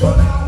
Assassin.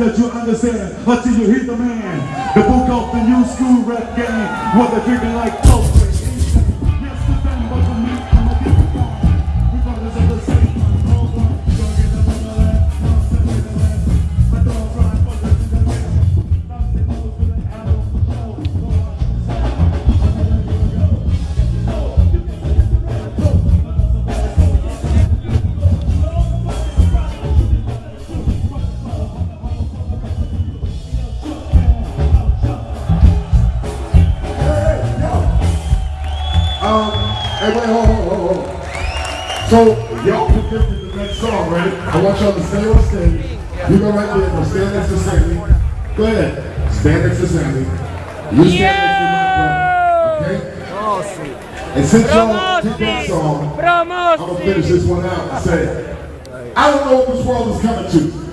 that you understand until you hit the man. The book of the new school rap game, what they're drinking like coke. right, wait, hold, hold, hold, hold. So y'all put this in the next song, right? I want y'all to stay on stage. You go right there, go stand next to Sammy. Go ahead. Stand next to Sammy. You stand next to my. Okay? And since y'all took that song, I'm gonna finish this one out and say, I don't know what this world is coming to.